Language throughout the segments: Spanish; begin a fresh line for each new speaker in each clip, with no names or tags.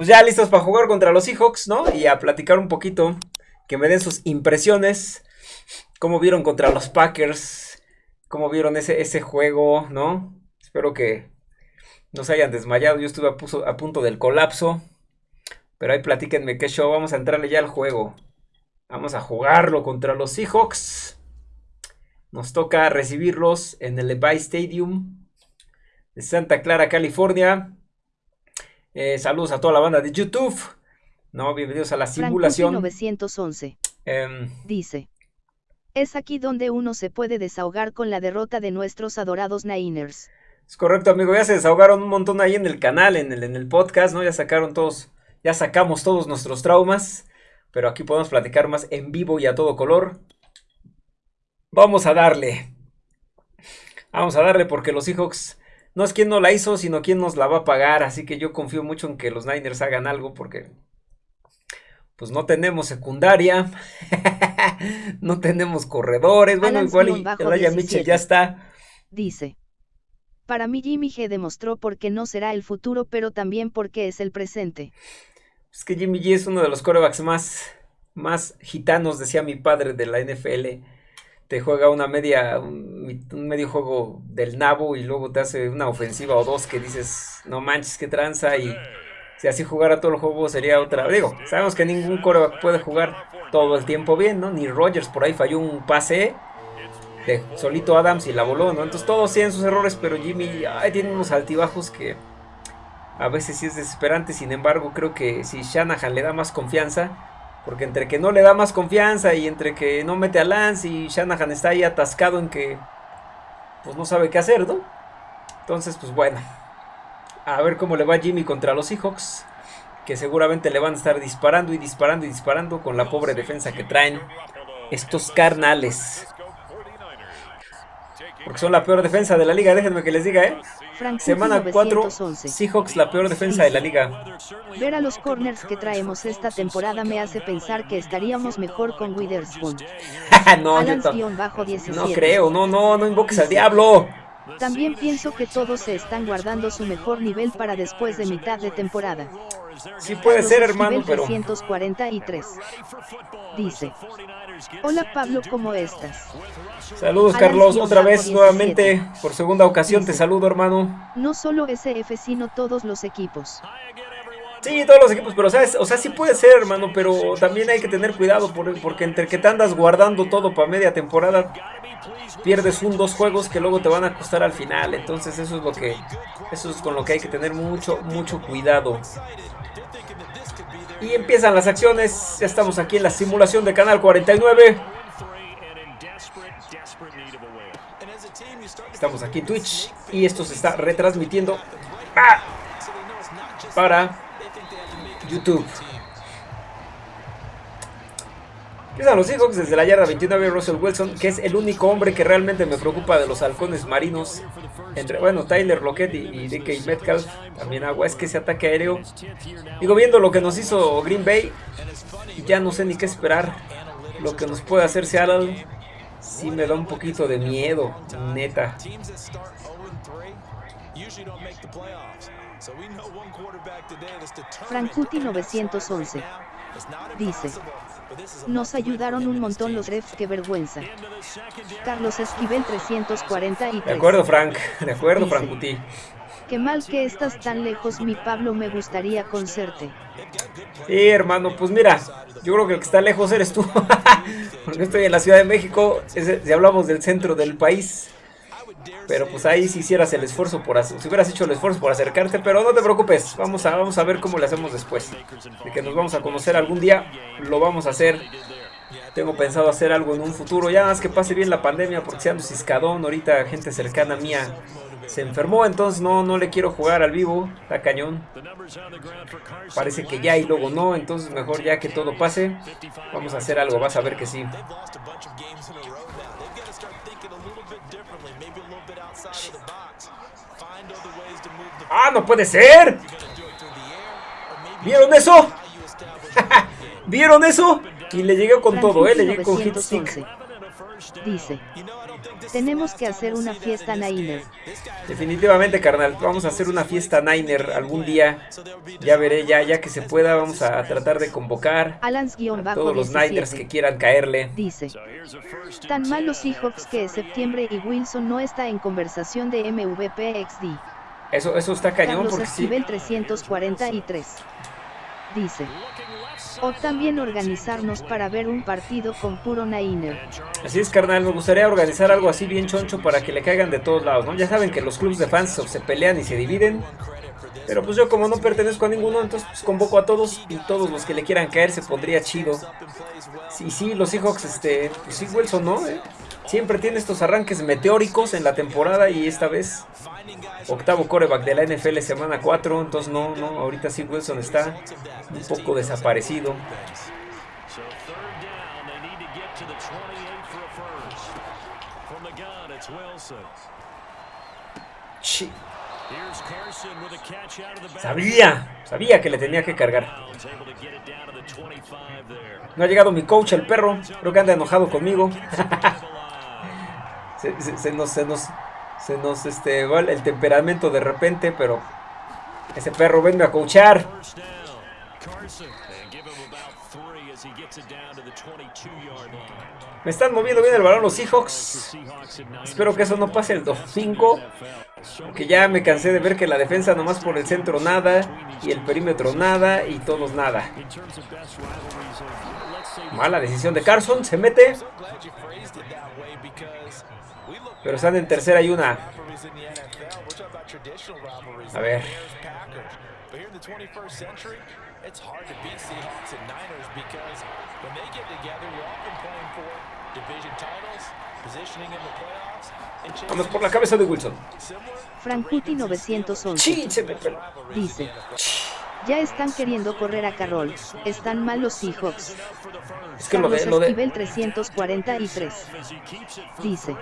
pues ya listos para jugar contra los Seahawks, ¿no? Y a platicar un poquito, que me den sus impresiones, cómo vieron contra los Packers, cómo vieron ese, ese juego, ¿no? Espero que no se hayan desmayado, yo estuve a, punto del colapso, pero ahí platíquenme qué show, vamos a entrarle ya al juego. Vamos a jugarlo contra los Seahawks. Nos toca recibirlos en el Levi Stadium de Santa Clara, California. Eh, saludos a toda la banda de YouTube. No, bienvenidos a la simulación.
911. Em, Dice. Es aquí donde uno se puede desahogar con la derrota de nuestros adorados Niners.
Es correcto, amigo. Ya se desahogaron un montón ahí en el canal, en el, en el podcast, ¿no? Ya sacaron todos, ya sacamos todos nuestros traumas. Pero aquí podemos platicar más en vivo y a todo color. Vamos a darle. Vamos a darle porque los Seahawks no es quien no la hizo, sino quien nos la va a pagar. Así que yo confío mucho en que los Niners hagan algo porque pues no tenemos secundaria, no tenemos corredores. Bueno, igual y Elijah Mitchell ya está.
Dice. Para mí Jimmy G demostró por qué no será el futuro, pero también porque es el presente.
Es que Jimmy G es uno de los corebacks más, más gitanos, decía mi padre de la NFL te juega una media, un, medio juego del nabo y luego te hace una ofensiva o dos que dices, no manches, qué tranza y si así jugara todo el juego sería otra. Digo, sabemos que ningún coreback puede jugar todo el tiempo bien, ¿no? Ni Rogers por ahí falló un pase de solito Adams y la voló, ¿no? Entonces todos tienen sus errores, pero Jimmy ay, tiene unos altibajos que a veces sí es desesperante. Sin embargo, creo que si Shanahan le da más confianza, porque entre que no le da más confianza y entre que no mete a Lance y Shanahan está ahí atascado en que pues no sabe qué hacer, ¿no? Entonces, pues bueno. A ver cómo le va Jimmy contra los Seahawks. Que seguramente le van a estar disparando y disparando y disparando con la pobre defensa que traen estos carnales. Porque son la peor defensa de la liga, déjenme que les diga, ¿eh? Semana 4, Seahawks la peor defensa de la liga.
Ver a los corners que traemos esta temporada me hace pensar que estaríamos mejor con Witherspoon.
no, no creo, no, no, no invoques al diablo.
También pienso que todos se están guardando su mejor nivel para después de mitad de temporada.
Sí puede ser, hermano, pero...
343. Dice. Hola Pablo, ¿cómo estás?
Saludos Carlos, otra vez nuevamente, por segunda ocasión te saludo hermano.
No solo SF, sino todos los equipos.
Sí, todos los equipos, pero sabes, o sea, sí puede ser, hermano, pero también hay que tener cuidado porque entre que te andas guardando todo para media temporada, pierdes un dos juegos que luego te van a costar al final. Entonces eso es lo que, eso es con lo que hay que tener mucho, mucho cuidado. Y empiezan las acciones. Ya estamos aquí en la simulación de Canal 49. Estamos aquí en Twitch. Y esto se está retransmitiendo para YouTube. Empiezan los Seahawks desde la yarda 29 Russell Wilson, que es el único hombre que realmente me preocupa de los halcones marinos. Entre, bueno, Tyler Lockett y, DK Metcalf. También agua, es que ese ataque aéreo. Digo, viendo lo que nos hizo Green Bay, ya no sé ni qué esperar. Lo que nos puede hacer Seattle, sí me da un poquito de miedo, neta.
Frankuti 911 dice nos ayudaron un montón los refs, qué vergüenza. Carlos Esquivel 343.
De acuerdo, Frank. De acuerdo, Frankuti.
Qué mal que estás tan lejos, mi Pablo, me gustaría conocerte.
Sí, hermano, pues mira, yo creo que el que está lejos eres tú. Porque estoy en la Ciudad de México, si hablamos del centro del país. Pero pues ahí si hicieras el esfuerzo por si hubieras hecho el esfuerzo por acercarte, pero no te preocupes, vamos a, vamos a ver cómo le hacemos después. De que nos vamos a conocer algún día, lo vamos a hacer. Tengo pensado hacer algo en un futuro, ya más que pase bien la pandemia, porque sean ciscadón, ahorita gente cercana mía se enfermó, entonces no, no le quiero jugar al vivo, está cañón. Parece que ya y luego no, entonces mejor ya que todo pase, vamos a hacer algo, vas a ver que sí. ¡Ah, no puede ser! ¿Vieron eso? ¿Vieron eso? Y le llegué con todo, ¿eh? Le llegué con hit stick.
Dice. Tenemos que hacer una fiesta Niner.
Definitivamente, carnal. Vamos a hacer una fiesta Niner algún día. Ya veré, ya, ya que se pueda, vamos a tratar de convocar
a
todos los Niners que quieran caerle.
Dice. Tan mal los Seahawks que es septiembre y Wilson no está en conversación de MVP XD.
Eso, eso está cañón
Carlos porque 343. Dice. O también organizarnos para ver un partido con puro Niner.
Así es, carnal, me gustaría organizar algo así bien choncho para que le caigan de todos lados, ¿no? Ya saben que los clubes de fans se pelean y se dividen. Pero pues yo como no pertenezco a ninguno, entonces pues convoco a todos y todos los que le quieran caer se pondría chido. Sí, sí, los Seahawks, este, pues sí, Wilson, ¿no? ¿Eh? Siempre tiene estos arranques meteóricos en la temporada y esta vez octavo coreback de la NFL semana 4, entonces no, no, ahorita sí Wilson está un poco desaparecido. Sabía, sabía que le tenía que cargar. No ha llegado mi coach, el perro. Creo que anda enojado conmigo. se, nos, se nos, se nos este, va el temperamento de repente, pero ese perro venga a coachar. Me están moviendo bien el balón los Seahawks. Espero que eso no pase el 2-5. Que ya me cansé de ver que la defensa nomás por el centro nada. Y el perímetro nada. Y todos nada. Mala decisión de Carson. Se mete. Pero están en tercera y una. A ver. Vamos por la cabeza de Wilson.
Frankuti 911. Dice. Ya están queriendo correr a Carroll. Están mal los Seahawks.
Es que Carlos lo de,
343. Dice.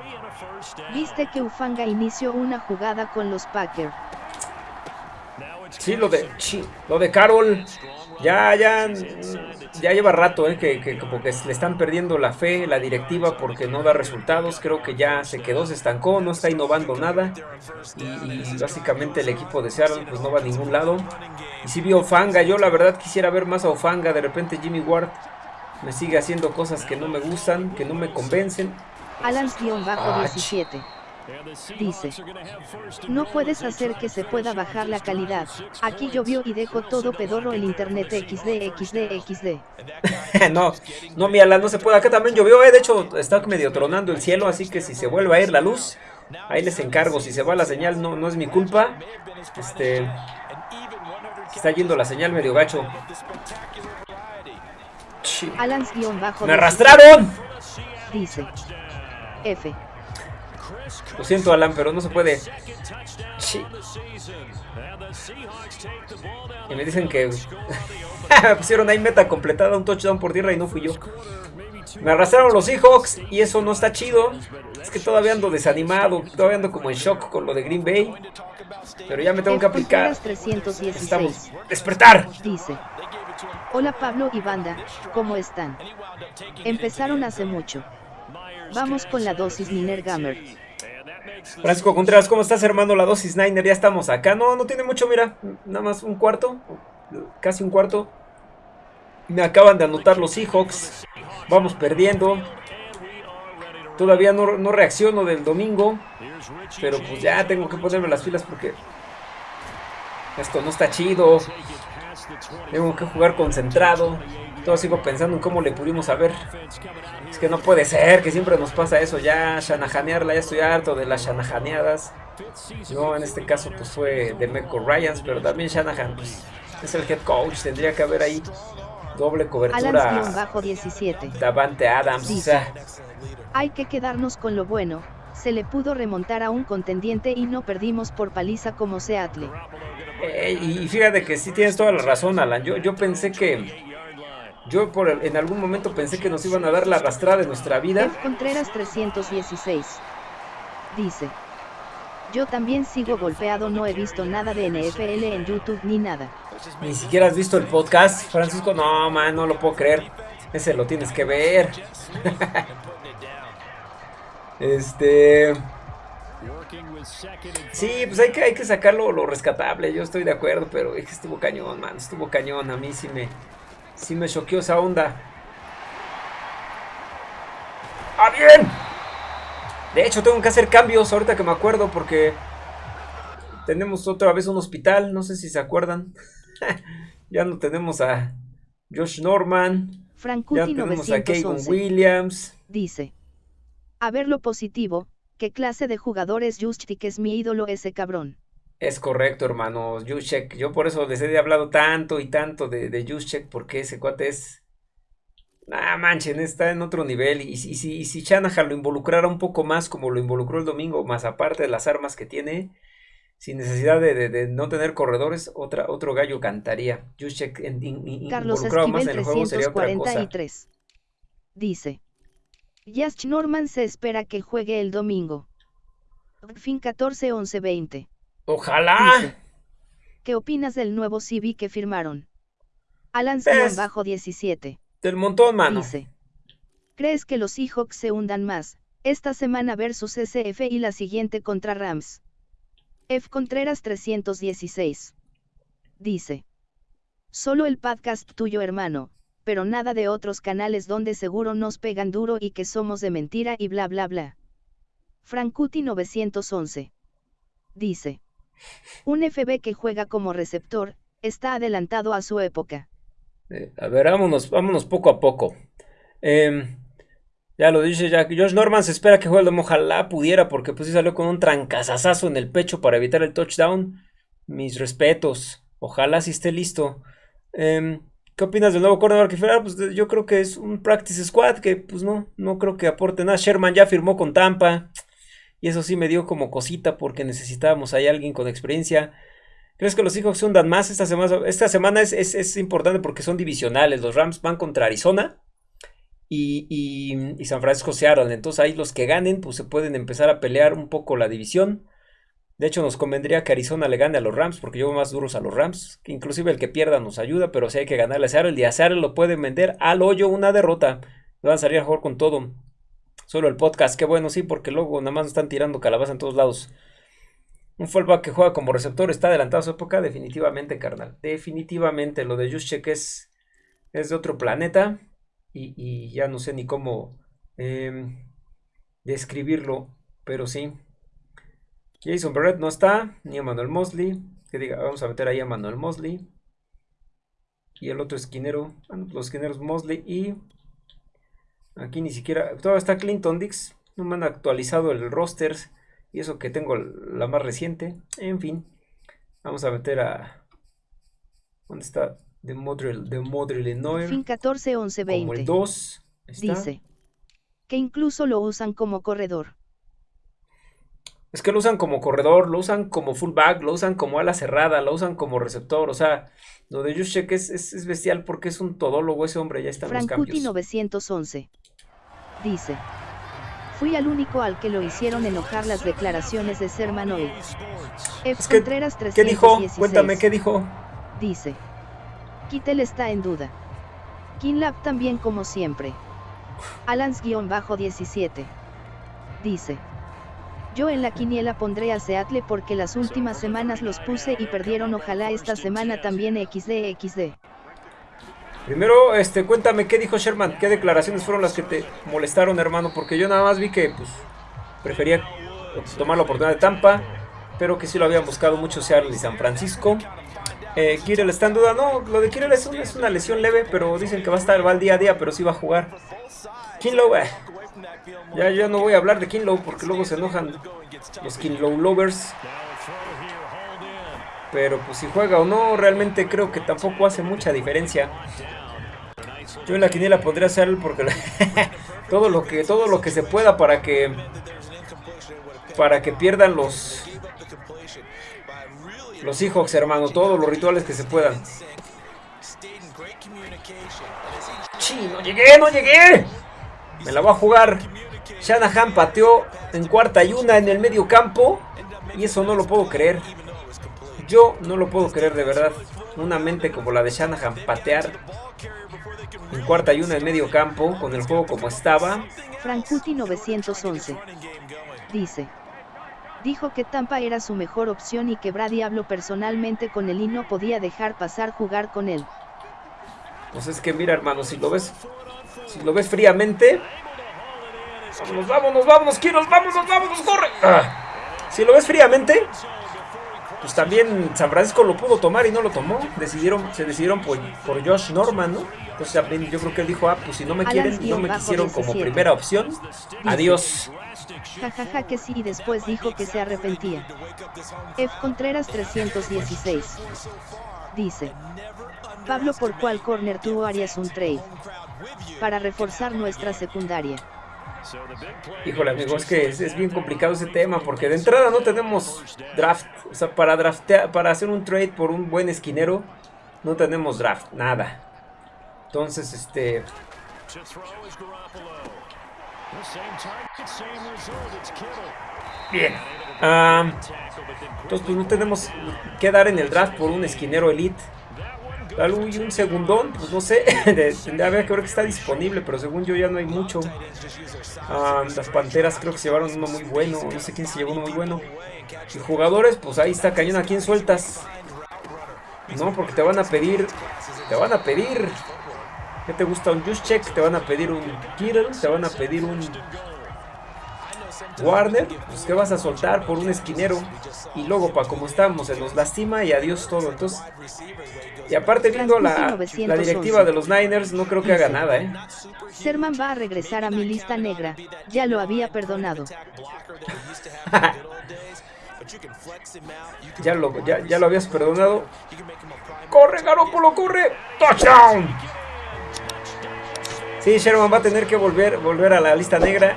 ¿Viste que Ufanga inició una jugada con los Packers?
Sí, lo de, lo de Carroll. Ya, ya, ya lleva rato, eh, que, que, como que le están perdiendo la fe, la directiva, porque no da resultados. Creo que ya se quedó, se estancó, no está innovando nada. Y, básicamente el equipo de Seattle pues no va a ningún lado. Y si vio Ofanga, yo la verdad quisiera ver más a Ofanga. De repente Jimmy Ward me sigue haciendo cosas que no me gustan, que no me convencen.
Alans-17 Dice, no puedes hacer que se pueda bajar la calidad. Aquí llovió y dejo todo pedorro el internet XD, XD, XD.
no, no, mi no se puede. Acá también llovió, eh. de hecho está medio tronando el cielo, así que si se vuelve a ir la luz, ahí les encargo. Si se va la señal, no, no es mi culpa. Este, está yendo la señal medio gacho.
¡Me
arrastraron!
Dice, F.
Lo siento, Alan, pero no se puede. Y me dicen que pusieron ahí meta completada, un touchdown por tierra y no fui yo. Me arrastraron los Seahawks y eso no está chido. Es que todavía ando desanimado, todavía ando como en shock con lo de Green Bay. Pero ya me tengo que aplicar. Estamos. ¡Despertar!
Dice. Hola Pablo y banda, ¿cómo están? Empezaron hace mucho. Vamos con la dosis Niner Gamer.
Francisco Contreras, ¿cómo estás, hermano? La dosis Niner, ya estamos acá. No, no tiene mucho, mira, nada más un cuarto, casi un cuarto. Me acaban de anotar los Seahawks. Vamos perdiendo. Todavía no, no reacciono del domingo. Pero pues ya tengo que ponerme las filas porque esto no está chido. Tengo que jugar concentrado. Todo sigo pensando en cómo le pudimos saber. Es que no puede ser, que siempre nos pasa eso. Ya shanahanearla, ya estoy harto de las shanahaneadas. No, en este caso pues fue de Meco Ryans, pero también Shanahan pues, es el head coach. Tendría que haber ahí doble cobertura.
bajo 17.
Davante Adams.
Hay que quedarnos con lo bueno. Se le pudo remontar a un contendiente y no perdimos por paliza como Seattle.
Eh, y fíjate que sí tienes toda la razón, Alan. Yo, yo pensé que. Yo por en algún momento pensé que nos iban a dar la arrastrada de nuestra vida.
F. Contreras 316. Dice. Yo también sigo golpeado, no he visto nada de NFL en YouTube ni nada.
Ni siquiera has visto el podcast, Francisco. No, man, no lo puedo creer. Ese lo tienes que ver. Este... Sí, pues hay que, hay que sacarlo lo rescatable, yo estoy de acuerdo, pero es que estuvo cañón, man, estuvo cañón, a mí sí me, sí me choqueó esa onda. ¡Ah, bien! De hecho, tengo que hacer cambios ahorita que me acuerdo porque tenemos otra vez un hospital, no sé si se acuerdan. ya no tenemos a Josh Norman. ya tenemos a Kevin Williams.
Dice. A ver lo positivo, ¿qué clase de jugador es Juszczyk? Es mi ídolo ese cabrón.
Es correcto, hermano. Juszczyk. Yo por eso les he hablado tanto y tanto de, de porque ese cuate es Ah, manchen, está en otro nivel. Y, si, si, si Shanahan lo involucrara un poco más como lo involucró el domingo, más aparte de las armas que tiene, sin necesidad de, no tener corredores, otra, otro gallo cantaría. Juszczyk
Carlos involucrado más en el juego sería otra cosa. Dice. Yash Norman se espera que juegue el domingo. Fin 14 11 20.
Ojalá.
¿Qué opinas del nuevo CV que firmaron? Alan pues, bajo 17.
Del montón, mano.
Dice. ¿Crees que los Seahawks se hundan más, esta semana versus SF y la siguiente contra Rams? F. Contreras 316. Dice. Solo el podcast tuyo hermano, pero nada de otros canales donde seguro nos pegan duro y que somos de mentira y bla bla bla. Frankuti 911. Dice. Un FB que juega como receptor, está adelantado a su época.
Eh, a ver, vámonos, vámonos poco a poco. Em, ya lo dice Jack. Josh Norman se espera que juegue. Ojalá pudiera, porque pues sí salió con un trancazazazo en el pecho para evitar el touchdown. Mis respetos. Ojalá sí esté listo. Em, ¿Qué opinas del nuevo cornerback que Pues yo creo que es un practice squad que pues no, no creo que aporte nada. Sherman ya firmó con Tampa. Y eso sí me dio como cosita porque necesitábamos ahí alguien con experiencia. ¿Crees que los Seahawks hundan más esta semana? Esta semana es, importante porque son divisionales. Los Rams van contra Arizona y, San Francisco Seattle. Entonces ahí los que ganen pues se pueden empezar a pelear un poco la división. De hecho nos convendría que Arizona le gane a los Rams porque yo más duros a los Rams. Inclusive el que pierda nos ayuda, pero si hay que ganarle a Seattle. Y a Seattle lo pueden vender al hoyo una derrota. van a salir a jugar con todo. Solo el podcast, qué bueno, sí, porque luego nada más nos están tirando calabaza en todos lados. Un fullback que juega como receptor está adelantado a su época, definitivamente, carnal. Definitivamente. Lo de Juszczyk es, es de otro planeta. Y, ya no sé ni cómo em, describirlo. Pero sí. Jason Barrett no está. Ni a Manuel Mosley. Que diga, vamos a meter ahí a Manuel Mosley. Y el otro esquinero. los esquineros Mosley y. Aquí ni siquiera. Todavía está Clinton Dix. No me han actualizado el roster. Y eso que tengo la más reciente. En fin. Vamos a meter a... ¿Dónde está? De Model, de.
Fin 14, 11, 20.
Como el 2.
Dice. Que incluso lo usan como corredor.
Es que lo usan como corredor, lo usan como fullback, lo usan como ala cerrada, lo usan como receptor. O sea, lo de Juszczyk es, es, bestial porque es un todólogo ese hombre. Ya está en los cambios.
911. Dice. Fui al único al que lo hicieron enojar las declaraciones de Serman hoy. F. Contreras 316.
¿Qué dijo? Cuéntame, ¿qué dijo?
Dice. Kittel está en duda. Kinlap también como siempre. Alans-17. Dice. Yo en la quiniela pondré a Seattle porque las últimas semanas los puse y perdieron ojalá esta semana también XD XD.
Primero, este, cuéntame qué dijo Sherman, qué declaraciones fueron las que te molestaron, hermano, porque yo nada más vi que, pues, prefería tomar la oportunidad de Tampa, pero que sí lo habían buscado mucho Seattle y San Francisco. Eh, está en duda, no, lo de Kirel es, una lesión leve, pero dicen que va a estar, va al día a día, pero sí va a jugar. Kinlow, eh, ya, ya no voy a hablar de Kinlow porque luego se enojan los Kinlow lovers. Pero pues si juega o no, realmente creo que tampoco hace mucha diferencia. Yo en la quiniela podría hacer porque todo lo que todo lo que se pueda para que para que pierdan los los hijos, hermano, todos los rituales que se puedan. ¡Sí, no llegué, no llegué! Me la voy a jugar. Shanahan pateó en cuarta y una en el medio campo. Y eso no lo puedo creer. Yo no lo puedo creer de verdad. Una mente como la de Shanahan patear En cuarta y una en medio campo, con el juego como estaba.
Frankuti 911. Dice. Dijo que Tampa era su mejor opción y que Brady habló personalmente con él y no podía dejar pasar jugar con él.
Pues es que mira, hermano, si lo ves, si lo ves fríamente, vámonos, vámonos, vámonos, quiero, vámonos, vámonos, corre. Ah. Si lo ves fríamente, pues también San Francisco lo pudo tomar y no lo tomó. Decidieron, se decidieron por, por Josh Norman, ¿no? Entonces también yo creo que él dijo, ah, pues si no me quieren, no me quisieron como primera opción, adiós.
Jajaja que sí y después dijo que se arrepentía. F. Contreras 316. Dice. Pablo por cuál corner tú harías un trade. Para reforzar nuestra secundaria.
Híjole amigo, es que es, bien complicado ese tema porque de entrada no tenemos draft, o sea, para draftear, para hacer un trade por un buen esquinero no tenemos draft, nada. Entonces, este Bien. entonces pues no tenemos que dar en el draft por un esquinero elite. Y un segundón, pues no sé, tendría que ver que está disponible, pero según yo ya no hay mucho. las Panteras creo que se llevaron uno muy bueno, no sé quién se llevó uno muy bueno. Y jugadores, pues ahí está cañón, ¿a quién sueltas? No, porque te van a pedir, te van a pedir ¿Qué te gusta? Un Juszczyk, te van a pedir un Kittle, te van a pedir un Warner, pues ¿qué vas a soltar por un esquinero? Y luego, para como estamos, se nos lastima y adiós todo. Entonces, y aparte viendo la, la directiva de los Niners, no creo que haga nada, ¿eh?
Serman va a regresar a mi lista negra, ya lo había perdonado.
ya, lo, ya, ya lo habías perdonado. ¡Corre, Garoppolo, corre! ¡Touchdown! Sí, Sherman va a tener que volver, volver a la lista negra.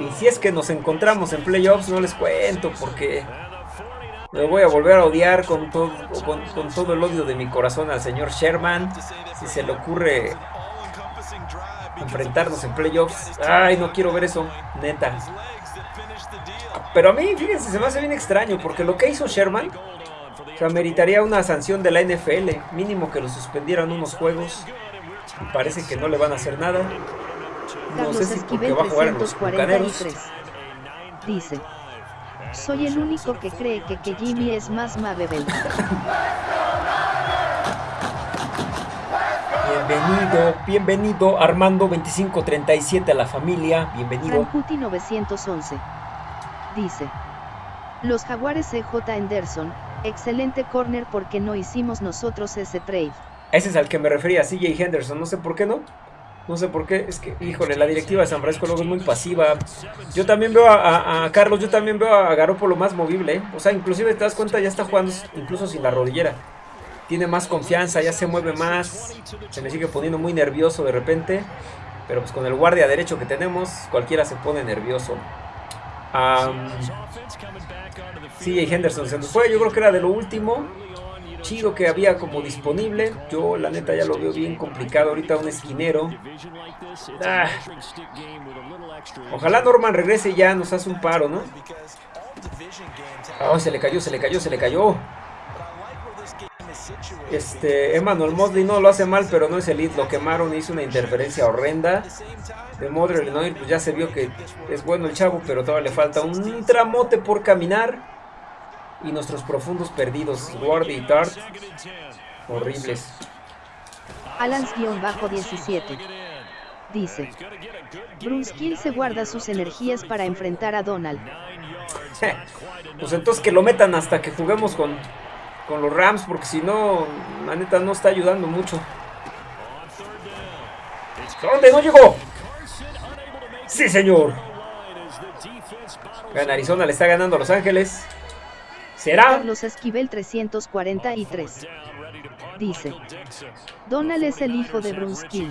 Y si es que nos encontramos en playoffs, no les cuento porque me voy a volver a odiar con todo, con, todo el odio de mi corazón al señor Sherman. Si se le ocurre enfrentarnos en playoffs. Ay, no quiero ver eso, neta. Pero a mí, fíjense, se me hace bien extraño porque lo que hizo Sherman ameritaría una sanción de la NFL. Mínimo que lo suspendieran unos juegos parece que no le van a hacer nada.
No sé si porque va a jugar en los bucaneros. Dice, soy el único que cree que, que Jimmy es más Mabebel.
Bienvenido, bienvenido Armando 2537 a la familia, bienvenido.
Rancuti 911. Dice, los jaguares CJ Anderson, excelente corner porque no hicimos nosotros ese trade.
Ese es al que me refería, CJ Henderson. No sé por qué no. No sé por qué. Es que, híjole, la directiva de San Francisco luego es muy pasiva. Yo también veo a, Carlos, yo también veo a Garoppolo más movible. ¿eh? O sea, inclusive te das cuenta, ya está jugando incluso sin la rodillera. Tiene más confianza, ya se mueve más. Se me sigue poniendo muy nervioso de repente. Pero pues con el guardia derecho que tenemos, cualquiera se pone nervioso. Um, CJ Henderson se nos fue, yo creo que era de lo último chido que había como disponible. Yo la neta ya lo veo bien complicado ahorita un esquinero. Ah. Ojalá Norman regrese ya, nos hace un paro, ¿no? Oh, se le cayó, se le cayó, se le cayó. Este, Emmanuel Mosley no lo hace mal, pero no es el lead. Lo quemaron, hizo una interferencia horrenda. De Modern pues ya se vio que es bueno el chavo, pero todavía le falta un tramote por caminar y nuestros profundos perdidos, Ward y Tart, horribles.
Alans-17 dice: Bruce Kill se guarda sus energías para enfrentar a Donald.
pues entonces que lo metan hasta que juguemos con, con los Rams, porque si no, la neta no está ayudando mucho. ¿Dónde no llegó? Sí, señor. En Arizona le está ganando a Los Ángeles.
Carlos Esquivel 343. Dice. Donald es el hijo de Bruce King.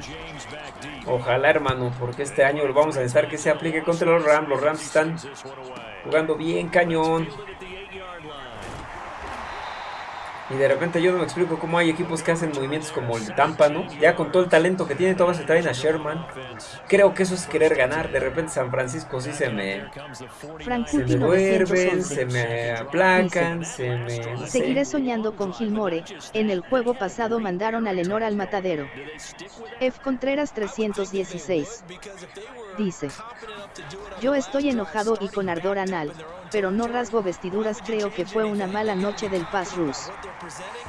Ojalá, hermano, porque este año vamos a necesitar que se aplique contra los Rams. Los Rams están jugando bien cañón. Y de repente yo no me explico cómo hay equipos que hacen movimientos como el Tampa, ¿no? Ya con todo el talento que tiene, todos se traen a Sherman. Creo que eso es querer ganar. De repente San Francisco sí se me, se me duermen, se me aplacan, se me...
Seguiré soñando con Gilmore. En el juego pasado mandaron a Lenor al matadero. F. Contreras 316. Dice. Yo estoy enojado y con ardor anal, pero no rasgo vestiduras creo que fue una mala noche del Pass Rus.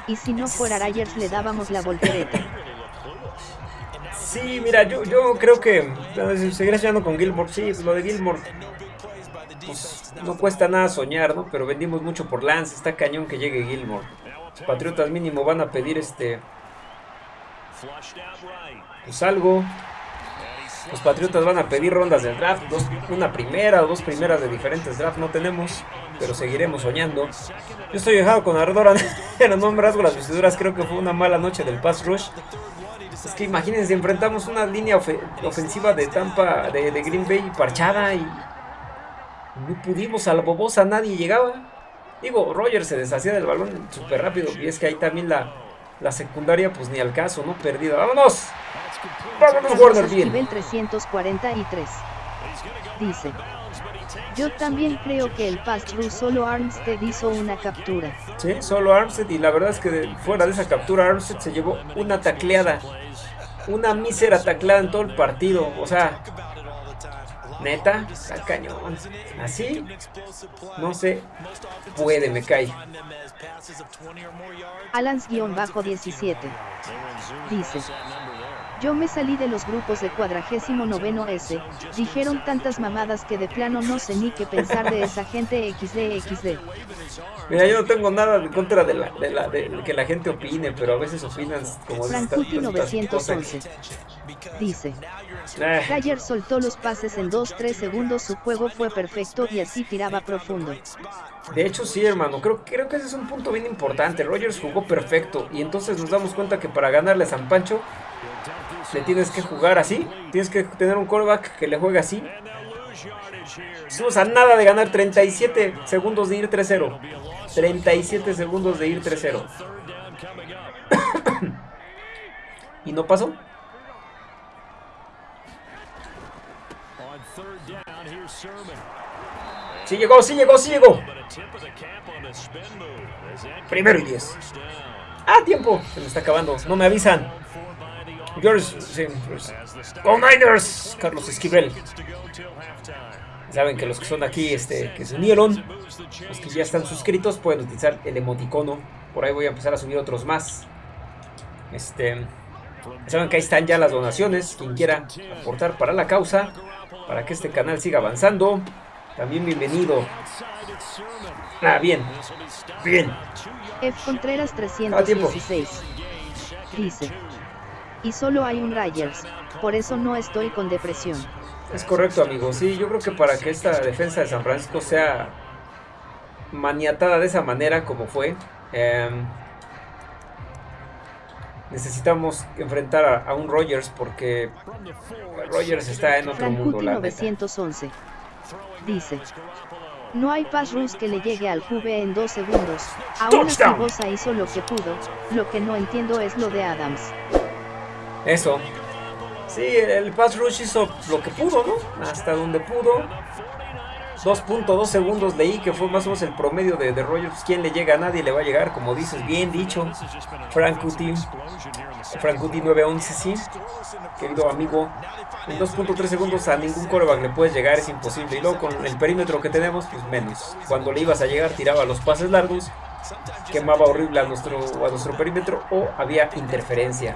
Y si no fuera Ryers le dábamos la voltereta.
Sí, mira, yo, yo creo que seguiré soñando con Gilmore. Sí, lo de Gilmore pues, no cuesta nada soñar, ¿no? Pero vendimos mucho por Lance, está cañón que llegue Gilmore. Patriotas mínimo van a pedir este... Pues algo. Los Patriotas van a pedir rondas del draft, una primera o dos primeras de diferentes drafts no tenemos, pero seguiremos soñando. Yo estoy dejado con ardor, pero no me rasgo las vestiduras, creo que fue una mala noche del pass rush. Es que imagínense, enfrentamos una línea ofensiva de Tampa, de, Green Bay parchada y no pudimos, a la bobosa nadie llegaba. Digo, Rogers se deshacía del balón súper rápido y es que ahí también la, la secundaria pues ni al caso, ¿no? Perdida. ¡Vámonos!
¡Vámonos, Warner! Bien. Nivel 343. Dice. Yo también creo que el pass solo Armstead hizo una captura.
Sí, solo Armstead y la verdad es que fuera de esa captura Armstead se llevó una tacleada. Una mísera tacleada en todo el partido. O sea, Neta, está cañón. Así, no sé, puede, me cae.
Alans-17 dice: Yo me salí de los grupos de cuadragésimo noveno S, dijeron tantas mamadas que de plano no sé ni qué pensar de esa gente XD XD.
Mira, yo no tengo nada en contra de, la, de, la, de que la gente opine, pero a veces opinan como...
Frankuti 911 dice. Ayer soltó los pases en 2-3 segundos, su juego fue perfecto y así tiraba profundo.
De hecho sí, hermano, creo, creo que ese es un punto bien importante. Rogers jugó perfecto y entonces nos damos cuenta que para ganarle a San Pancho le tienes que jugar así, tienes que tener un callback que le juegue así. Estamos a nada de ganar 37 segundos de ir 3-0. 37 segundos de ir 3-0. ¿Y no pasó? Sí llegó, sí llegó, sí llegó. Primero y 10. Ah, tiempo. Se me está acabando. No me avisan. George, sí, pues. Go Niners. Carlos Esquivel. Saben que los que son aquí, este, que se unieron, los que ya están suscritos, pueden utilizar el emoticono. Por ahí voy a empezar a subir otros más. Este, saben que ahí están ya las donaciones. Quien quiera aportar para la causa, para que este canal siga avanzando. También bienvenido. Ah, bien. Bien.
F. Contreras 316. Dice. Y solo hay un Ryers. Por eso no estoy con depresión.
Es correcto, amigo. Sí, yo creo que para que esta defensa de San Francisco sea maniatada de esa manera como fue, em, necesitamos enfrentar a, un Rogers porque Rogers está en otro mundo.
911 dice. No hay pass rush que le llegue al QB en dos segundos. Aún así Bosa hizo lo que pudo. Lo que no entiendo es lo de Adams.
Eso. Sí, el pass rush hizo lo que pudo, ¿no? Hasta donde pudo. 2.2 segundos leí que fue más o menos el promedio de, de Rogers. ¿Quién le llega a nadie? Le va a llegar, como dices, bien dicho. Frank Cutie. Frank Cutie 911, sí. Querido amigo. En 2.3 segundos a ningún coreback le puedes llegar, es imposible. Y luego con el perímetro que tenemos, pues menos. Cuando le ibas a llegar, tiraba los pases largos. Quemaba horrible a nuestro, a nuestro perímetro o había interferencia.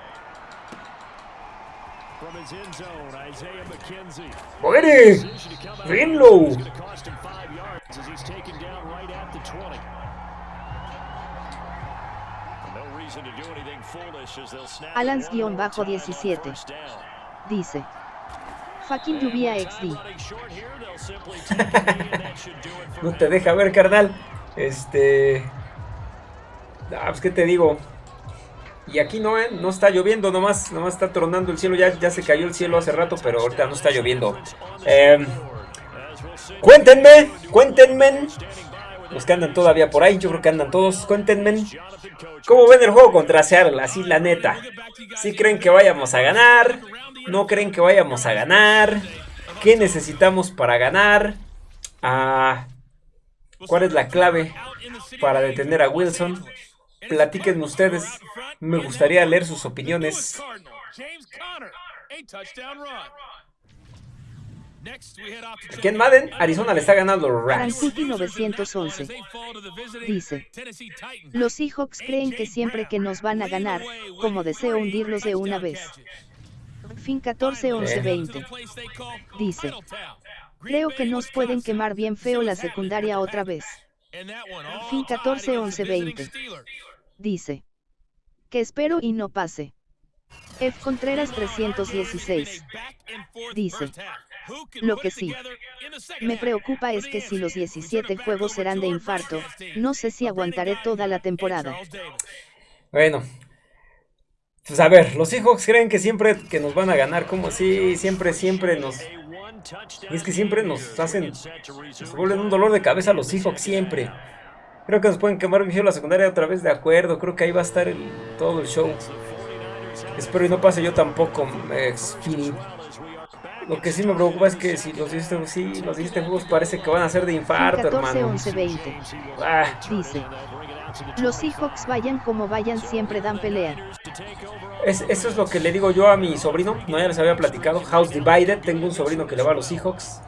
¡Buene! ¡Rinlow!
Alans-17 Dice. Fucking lluvia XD.
no te deja ver, carnal. Este. Ah, pues qué te digo. Y aquí no, ¿eh? No está lloviendo, nomás, nomás está tronando el cielo. Ya, ya se cayó el cielo hace rato, pero ahorita no está lloviendo. Eh, cuéntenme, cuéntenme. Los que andan todavía por ahí, yo creo que andan todos. Cuéntenme. ¿Cómo ven el juego contra Seattle? Así la neta. ¿Sí creen que vayamos a ganar? ¿No creen que vayamos a ganar? ¿Qué necesitamos para ganar? Ah, ¿Cuál es la clave para detener a Wilson? Platíquenme ustedes. Me gustaría leer sus opiniones. Aquí en Madden, Arizona le está ganando los Rams.
911 dice: Los Seahawks creen que siempre que nos van a ganar, como deseo hundirlos de una vez. Fin 14 11 20 dice: Creo que nos pueden quemar bien feo la secundaria otra vez. Fin 14 11 20 dice: Que espero y no pase. F. Contreras 316 dice: lo que sí me preocupa es que si los 17 juegos serán de infarto, no sé si aguantaré toda la temporada.
Bueno, pues a ver, los Seahawks creen que siempre que nos van a ganar, como así, siempre, siempre nos... Y es que siempre nos hacen, nos vuelven un dolor de cabeza los Seahawks, siempre. Creo que nos pueden quemar vigio la secundaria otra vez, de acuerdo, creo que ahí va a estar todo el show. Espero y no pase yo tampoco, eh, lo que sí me preocupa es que si los 17, sí, los juegos parece que van a ser de infarto, 14, hermano. 11, 20.
Ah. Dice. Los Seahawks vayan como vayan siempre dan pelea.
Es, eso es lo que le digo yo a mi sobrino. No ya les había platicado. House Divided. Tengo un sobrino que le va a los Seahawks.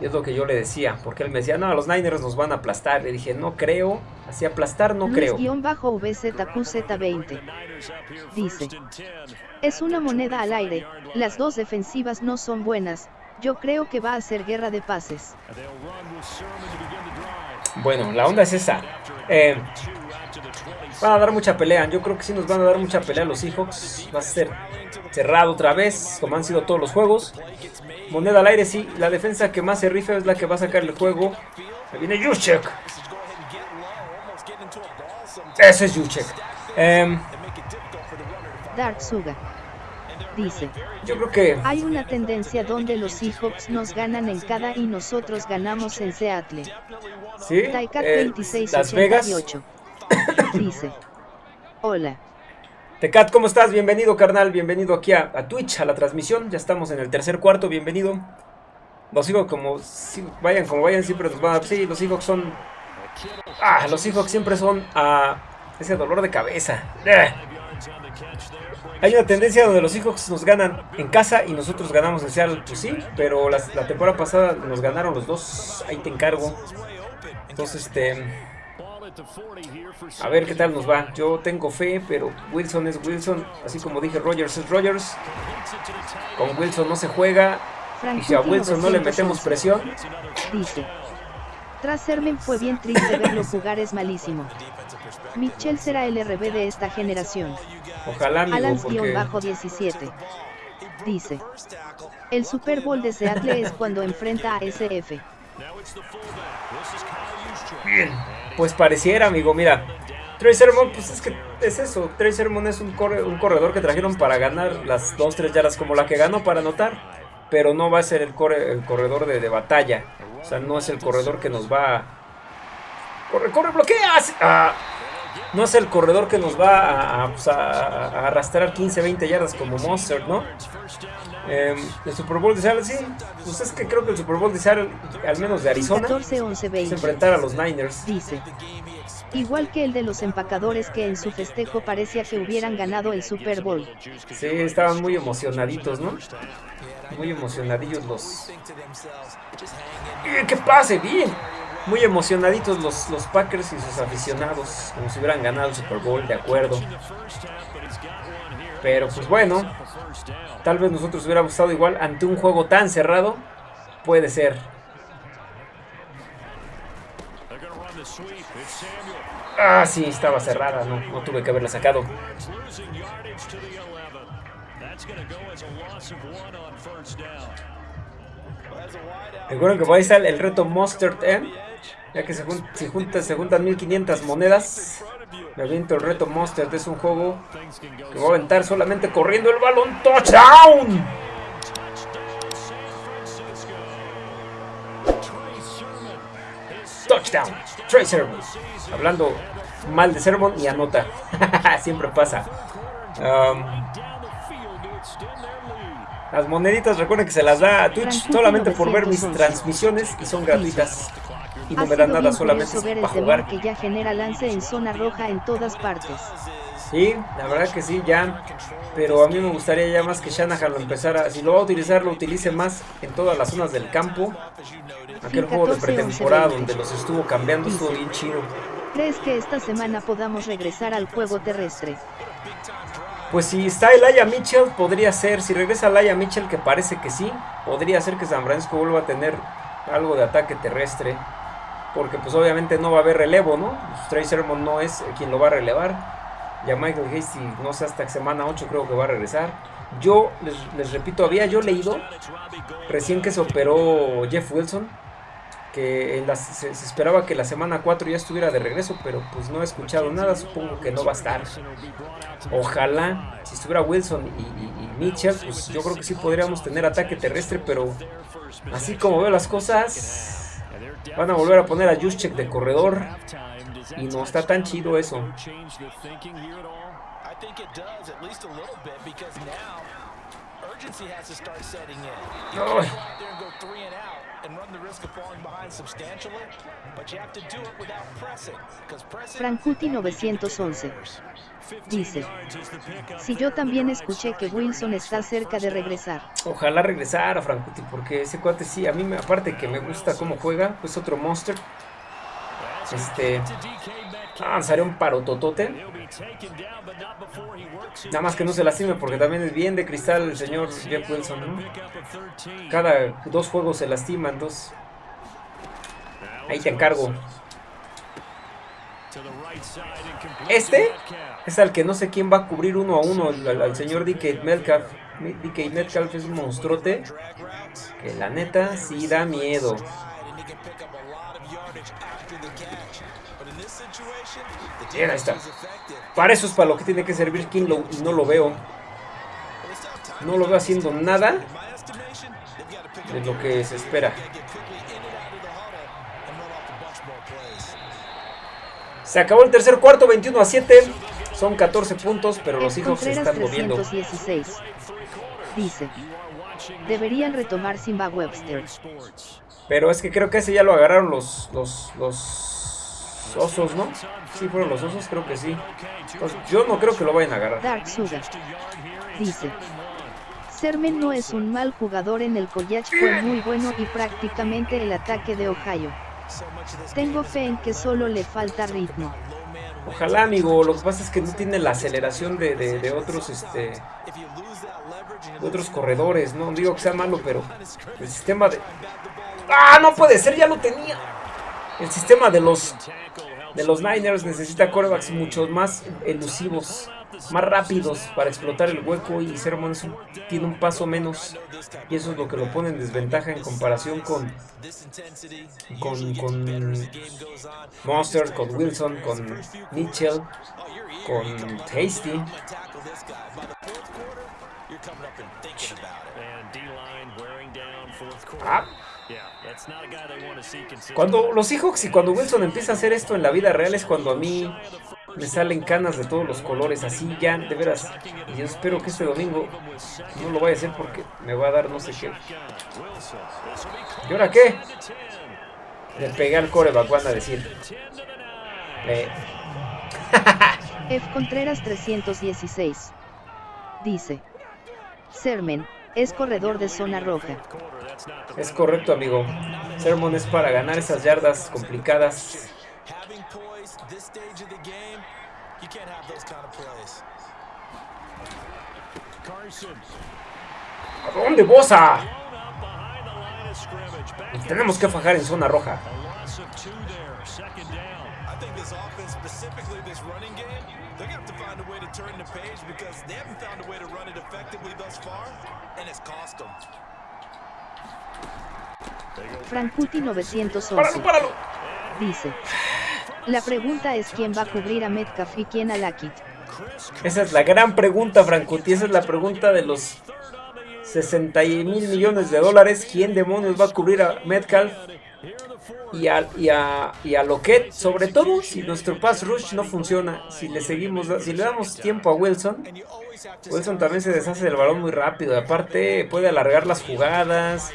Y es lo que yo le decía. Porque él me decía, no, los Niners nos van a aplastar. Le dije, no creo. Así aplastar no creo.
bajo VZQZ20. Dice. Es una moneda al aire, las dos defensivas no son buenas, yo creo que va a ser guerra de pases.
Bueno, la onda es esa. Eh, van a dar mucha pelea, yo creo que sí nos van a dar mucha pelea los Seahawks. Va a ser cerrado otra vez, como han sido todos los juegos. Moneda al aire, sí. La defensa que más se rifa es la que va a sacar el juego. Ahí viene Juszczyk. Ese es Juszczyk. Eh,
Dark Suga dice.
Yo creo que...
Hay una tendencia donde los Seahawks nos ganan en cada y nosotros ganamos en Seattle.
¿Sí?
Taikat eh, 2688. dice. Hola.
Tecat, ¿cómo estás? Bienvenido, carnal. Bienvenido aquí a, Twitch, a la transmisión. Ya estamos en el tercer cuarto. Bienvenido. Los Seahawks, como vayan, como vayan, siempre nos van a... Sí, los Seahawks son... Ah, los Seahawks siempre son a... ese dolor de cabeza. Eh. Hay una tendencia donde los Seahawks nos ganan en casa y nosotros ganamos en Seattle. Pues sí, pero la, temporada pasada nos ganaron los dos. Ahí te encargo. Entonces, este... A ver qué tal nos va. Yo tengo fe, pero Wilson es Wilson. Así como dije, Rogers es Rogers. Con Wilson no se juega. Y si a Wilson no le metemos presión.
Dice. Tras Sermen fue bien triste verlo jugar, es malísimo. Mitchell será el RB de esta generación.
Ojalá, amigo,
Alans-17 dice. El Super Bowl de Seattle es cuando enfrenta a SF.
Bien, pues pareciera, amigo, mira. Trey Sermon, pues es que es eso. Trey Sermon es un, un corredor que trajeron para ganar las 2-3 yardas como la que ganó para anotar. Pero no va a ser el, el corredor de, batalla. O sea, no es el corredor que nos va a... Corre, corre, bloquea. No es el corredor que nos va a, pues, arrastrar 15, 20 yardas como Monster, ¿no? Eh, el Super Bowl de Seattle, sí. Pues es que creo que el Super Bowl de Seattle, al menos de Arizona,
14, 11, 20.
es enfrentar a los Niners.
Dice. Igual que el de los empacadores que en su festejo parecía que hubieran ganado el Super Bowl.
Sí, estaban muy emocionaditos, ¿no? Muy emocionadillos los... ¡Que pase! ¡Bien! Muy emocionaditos los, los Packers y sus aficionados, como si hubieran ganado el Super Bowl, de acuerdo. Pero pues bueno, tal vez nosotros hubiéramos estado igual ante un juego tan cerrado. Puede ser. Ah, sí, estaba cerrada, no, no tuve que haberla sacado. Recuerden que por ahí está el reto Mustard M. Ya que se, se juntan 1500 monedas. Me aviento el reto Monster. Es un juego que voy a aventar solamente corriendo el balón. ¡Touchdown! Touchdown. Trey Sermon. Hablando mal de Sermon y anota. Siempre pasa. Um, las moneditas recuerden que se las da a Twitch solamente por ver mis transmisiones y son gratuitas y no me dan nada solamente para jugar.
que ya genera lance en zona roja en todas partes.
Sí, la verdad que sí, ya. Pero a mí me gustaría ya más que Shanahan lo empezara. Si lo va a utilizar, lo utilice más en todas las zonas del campo. Aquel juego de pretemporada donde los estuvo cambiando estuvo bien chido.
¿Crees que esta semana podamos regresar al juego terrestre?
Pues si está Elijah Mitchell, podría ser. Si regresa Elijah Mitchell, que parece que sí, podría ser que San Francisco vuelva a tener algo de ataque terrestre porque pues obviamente no va a haber relevo, ¿no? Pues, Trey Sermon no es quien lo va a relevar. Ya Michael Hasty, no sé, hasta semana 8 creo que va a regresar. Yo les, repito, había yo leído recién que se operó Jeff Wilson, que se, esperaba que la semana 4 ya estuviera de regreso, pero pues no he escuchado nada, supongo que no va a estar. Ojalá, si estuviera Wilson y, y Mitchell, pues yo creo que sí podríamos tener ataque terrestre, pero así como veo las cosas, Van a volver a poner a Juszczyk de corredor. Y no está tan chido eso.
Frankuti 911 dice, si yo también escuché que Wilson está cerca de regresar.
Ojalá regresara Frankuti, porque ese cuate sí, a mí me, aparte que me gusta cómo juega, pues otro monster. Este, ah, un parototote. Nada más que no se lastime porque también es bien de cristal el señor Jeff Wilson, Cada dos juegos se lastiman, dos. Ahí te encargo. Este es al que no sé quién va a cubrir uno a uno, al, señor DK Metcalf. DK Metcalf es un monstruote que la neta sí da miedo. Bien, está. Para eso es para lo que tiene que servir Kinlow y no lo veo. No lo veo haciendo nada de lo que se espera. Se acabó el tercer cuarto, 21 a 7. Son 14 puntos, pero los hijos se están moviendo.
Dice, deberían retomar Simba Webster.
Pero es que creo que ese ya lo agarraron los, los, los osos, ¿no? Sí, fueron los osos, creo que sí. yo no creo que lo vayan a agarrar.
Dark Sugar dice, Sermen no es un mal jugador en el college, fue muy bueno y prácticamente el ataque de Ohio. Tengo fe en que solo le falta ritmo.
Ojalá, amigo. Lo que pasa es que no tiene la aceleración de, otros, este, otros corredores. No digo que sea malo, pero el sistema de... ¡Ah, no puede ser! Ya lo tenía. El sistema de los de los Niners necesita corebacks mucho más elusivos más rápidos para explotar el hueco y Sermon tiene un paso menos y eso es lo que lo pone en desventaja en comparación con con, con Monster, con Wilson, con Mitchell, con Tasty. Ah. Cuando los Seahawks y cuando Wilson empieza a hacer esto en la vida real es cuando a mí me salen canas de todos los colores, así ya, de veras. Y yo espero que este domingo no lo vaya a hacer porque me va a dar no sé qué. ¿Y ahora qué? Le pegué al coreback, van a decir. Eh.
F. Contreras 316. Dice. Sermen, es corredor de zona roja.
Es correcto, amigo. Sermon es para ganar esas yardas complicadas. ¿A dónde, Bosa? tenemos que fajar en zona roja.
Frankuti 911
¡Páralo, páralo!
dice. La pregunta es quién va a cubrir a Metcalf y quién a Lockett.
Esa es la gran pregunta, Frankuti. Esa es la pregunta de los 60 mil millones de dólares. ¿Quién demonios va a cubrir a Metcalf y a, y a, y a Lockett? Sobre todo si nuestro pass rush no funciona. Si le seguimos, si le damos tiempo a Wilson. Wilson también se deshace del balón muy rápido. Aparte puede alargar las jugadas.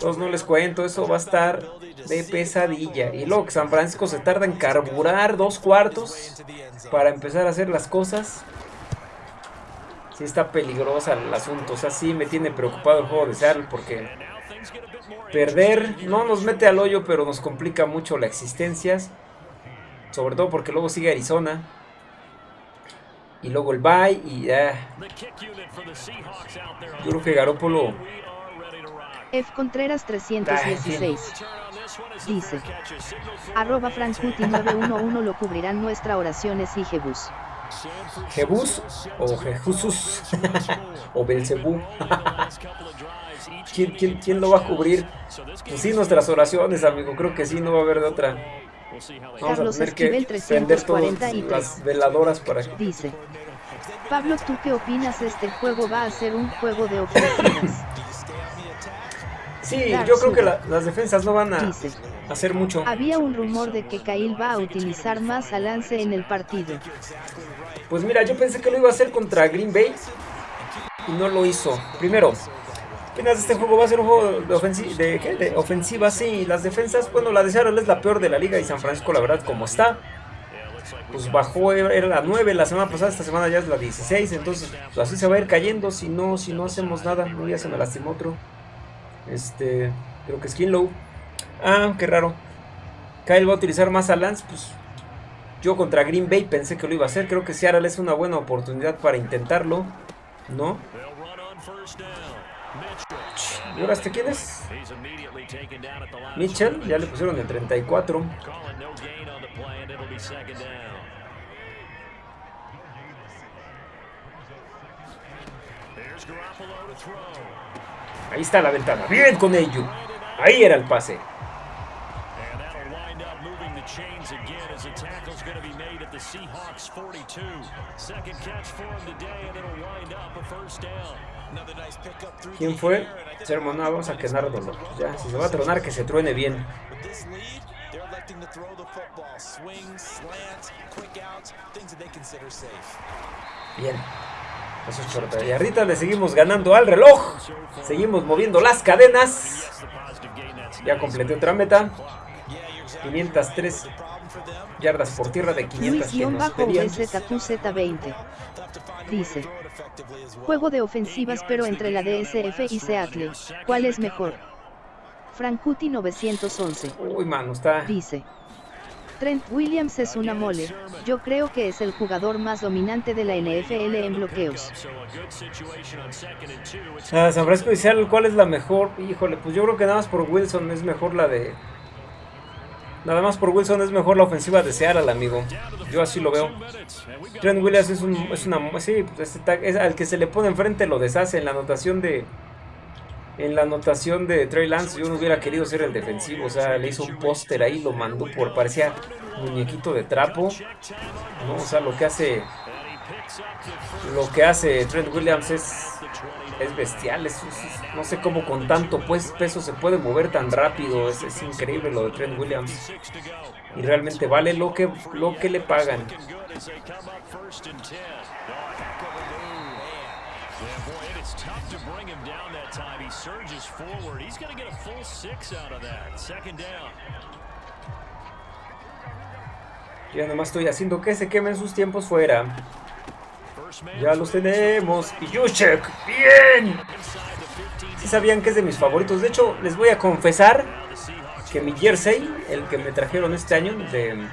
Todos no les cuento. Eso va a estar de pesadilla. Y luego que San Francisco se tarda en carburar dos cuartos para empezar a hacer las cosas. Sí está peligrosa el asunto. O sea, sí me tiene preocupado el juego de Seattle porque perder no nos mete al hoyo, pero nos complica mucho la existencia. Sobre todo porque luego sigue Arizona. Y luego el bye y ya. Yo creo que Garópolo
F. Contreras 316 dice. Arroba Frankuti 911 lo cubrirán nuestra oraciones y Jebus.
Jebus o Jesusus o Belcebú. ¿Quién, quién, quién lo va a cubrir? Pues sí, nuestras oraciones, amigo. Creo que sí, no va a haber de otra. Vamos a
Carlos
tener que prender todas
343
las veladoras para que...
dice. Pablo, ¿tú qué opinas? Este juego va a ser un juego de ofensivas.
Sí,
Dark
yo creo que la- las defensas no van a
Dice.
hacer mucho.
Había un rumor de que Kyle va a utilizar más a Lance en el partido.
Pues mira, yo pensé que lo iba a hacer contra Green Bay y no lo hizo. Primero, apenas este juego va a ser un juego de, ofensi- de, ¿qué? de ofensiva, sí. Las defensas, bueno, la de Seattle es la peor de la liga y San Francisco, la verdad, como está. Pues bajó, era la 9 la semana pasada, esta semana ya es la 16, entonces pues, así se va a ir cayendo si no, si no hacemos nada. No, ya se me lastimó otro. Este, creo que Skinlow. Ah, qué raro. Kyle va a utilizar más a Lance, pues yo contra Green Bay pensé que lo iba a hacer. Creo que Seattle es una buena oportunidad para intentarlo. ¿No? ¿Y ahora este quién es? Mitchell. Ya le pusieron el 34. Ahí está la ventana. Bien con ello. Ahí era el pase.
Chains again as the tackle's going to be made at the Seahawks 42. Second catch for him today, and it'll wind up a first down.
¿Quién fue? Sermon, no, vamos a quedarlo. Ya, si se va a tronar, que se truene bien. Bien. Eso es chorta. Y ahorita le seguimos ganando al reloj. Seguimos moviendo las cadenas. Ya completé otra meta.
Yeah, you're exactly
503
the problem for them.
yardas por tierra de 500 que nos pedían.
Luis-VZQZ20 dice. Juego de ofensivas pero entre la DSF y Seattle. ¿Cuál es mejor? Frankuti 911
Uy, mano, está.
dice. Trent Williams es una mole. Yo creo que es el jugador más dominante de la NFL en bloqueos.
Ah, San Francisco y Seattle, ¿cuál es la mejor? Híjole, pues yo creo que nada más por Wilson es mejor la de. Nada más por Wilson es mejor la ofensiva de Seattle, amigo. Yo así lo veo. Trent Williams es, un, es una. Sí, pues este es al que se le pone enfrente lo deshace en la anotación de. En la anotación de Trey Lance, yo no hubiera querido ser el defensivo. O sea, le hizo un póster ahí, lo mandó por. Parecía muñequito de trapo. O sea, lo que hace. Lo que hace Trent Williams es. Es bestial, es- no sé cómo con tanto pues, peso se puede mover tan rápido, es, es increíble lo de Trent Williams y realmente vale lo que, lo que le pagan. Ya nomás estoy haciendo que se quemen sus tiempos fuera. Ya los tenemos. Y Juszczyk, bien. Sí sabían que es de mis favoritos. De hecho, les voy a confesar que mi jersey, el que me trajeron este año de,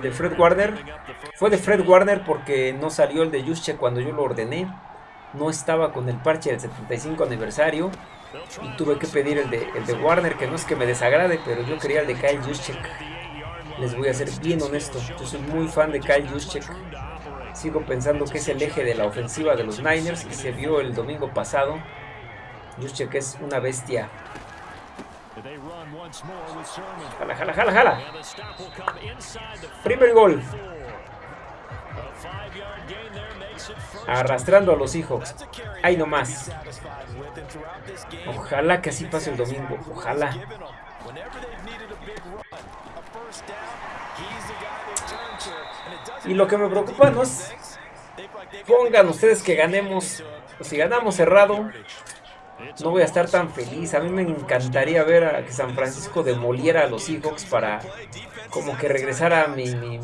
de, Fred Warner, fue de Fred Warner porque no salió el de Juszczyk cuando yo lo ordené. No estaba con el parche del 75 aniversario. Y tuve que pedir el de, el de Warner, que no es que me desagrade, pero yo quería el de Kyle Juszczyk. Les voy a ser bien honesto, yo soy muy fan de Kyle Juszczyk. Sigo pensando que es el eje de la ofensiva de los Niners y se vio el domingo pasado. Juszczyk es una bestia. Jala, jala, jala, jala. Primer gol. Arrastrando a los Seahawks. Ahí nomás. Ojalá que así pase el domingo. Ojalá. Y lo que me preocupa no es... Pongan ustedes que ganemos. si ganamos cerrado, no voy a estar tan feliz. A mí me encantaría ver a que San Francisco demoliera a los Seahawks para como que regresara mi, mi,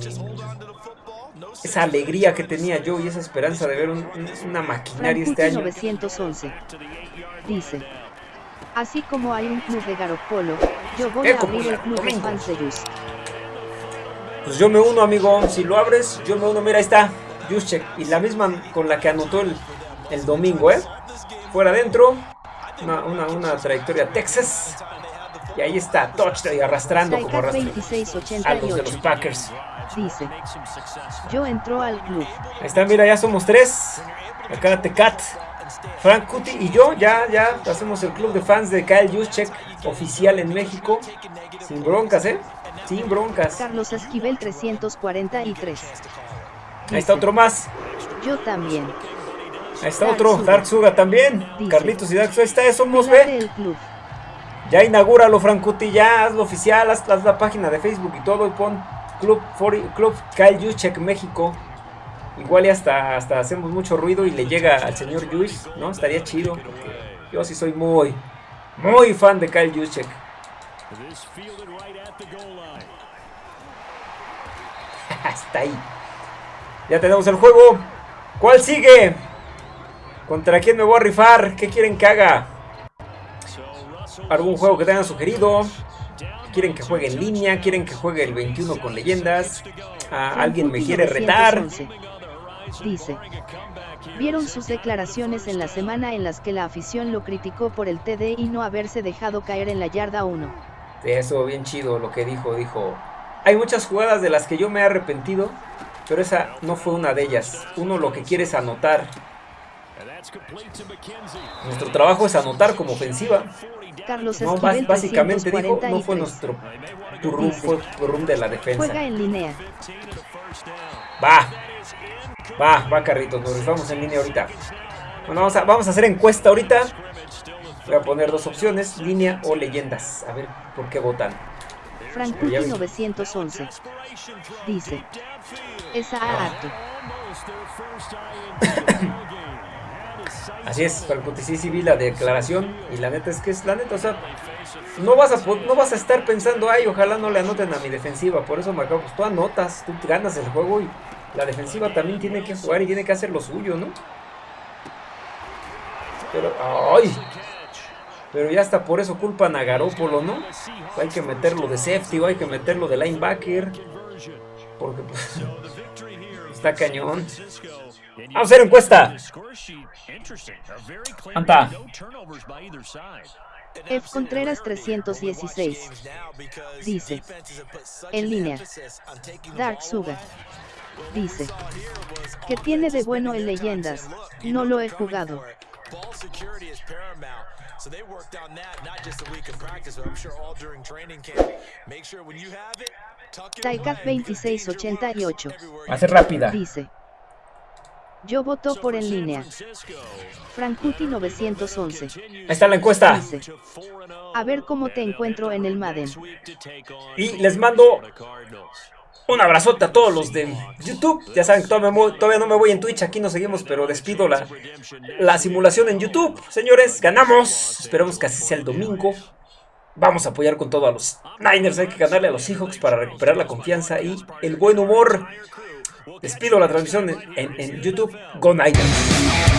esa alegría que tenía yo y esa esperanza de ver una maquinaria este año.
911 dice, así como hay un club de Garopolo, yo voy a abrir el club de Fanserus.
Pues yo me uno, amigo. Si lo abres, yo me uno. Mira, ahí está. Juszczyk. Y la misma con la que anotó el, el domingo, ¿eh? Fuera adentro. Una, una, una trayectoria Texas. Y ahí está, touchdown y arrastrando como arrastra a los de los Packers.
Dice, yo entro al club.
Ahí está, mira, ya somos tres. Acá Tecat, Frank Cuti y yo, ya, ya hacemos el club de fans de Kyle Juszczyk oficial en México. Sin broncas, ¿eh? Sin broncas.
Carlos Esquivel 343.
Ahí está otro más.
Yo también.
Ahí está otro, Dark Suga también. Carlitos y Dark Suga. Ahí está, somos, ve. Ya inaugúralo, Francuti, ya hazlo oficial, haz, la página de Facebook y todo y pon Club, Club Kyle Juszczyk México. Igual y hasta, hasta hacemos mucho ruido y le llega al señor Juice, ¿no? Estaría chido. yo sí soy muy, muy fan de Kyle Juszczyk. hasta ahí. Ya tenemos el juego. ¿Cuál sigue? ¿Contra quién me voy a rifar? ¿Qué quieren que haga? ¿Algún juego que tengan sugerido? ¿Quieren que juegue en línea? ¿Quieren que juegue el 21 con leyendas? ¿Alguien me quiere retar?
Dice, vieron sus declaraciones en la semana en las que la afición lo criticó por el TD y no haberse dejado caer en la yarda 1.
Eso, bien chido lo que dijo, dijo, hay muchas jugadas de las que yo me he arrepentido, pero esa no fue una de ellas. Uno lo que quiere es anotar. Nuestro trabajo es anotar como ofensiva.
Carlos
no, básicamente dijo, no fue nuestro turrón, fue turrón de la defensa.
Juega en línea.
Va, va, va Carritos, nos rifamos en línea ahorita. Bueno, vamos a, vamos a hacer encuesta ahorita. Voy a poner dos opciones, línea o leyendas. A ver por qué votan.
Frankuti 911 dice, esa harto.
Así es, Frankuti, sí, sí vi la declaración y la neta es que es la neta, o sea, no vas a, no vas a estar pensando, ay, ojalá no le anoten a mi defensiva, por eso me acabo, pues tú anotas, tú ganas el juego y la defensiva también tiene que jugar y tiene que hacer lo suyo, ¿no? Pero, ay, pero ya hasta por eso culpan a Garópolo, ¿no? Hay que meterlo de safety o hay que meterlo de linebacker. Porque pues, está cañón. Vamos a hacer encuesta. Anta.
F. Contreras 316 dice en línea Dark Sugar dice que tiene de bueno en leyendas no lo he jugado So they worked on that not just a week of practice, but I'm sure all during training camp. Make sure when you have it, tuck it Taikat 2688.
Va a ser rápida.
Dice. Yo voto por en línea. Frankuti 911.
Ahí está la encuesta.
Dice, a ver cómo te encuentro en el Madden.
Y les mando un abrazote a todos los de YouTube. Ya saben que todavía, no me voy en Twitch, aquí nos seguimos, pero despido la, la simulación en YouTube. Señores, ganamos. Esperamos que así sea el domingo. Vamos a apoyar con todo a los Niners. Hay que ganarle a los Seahawks para recuperar la confianza y el buen humor. Despido la transmisión en, en YouTube. Go Niners.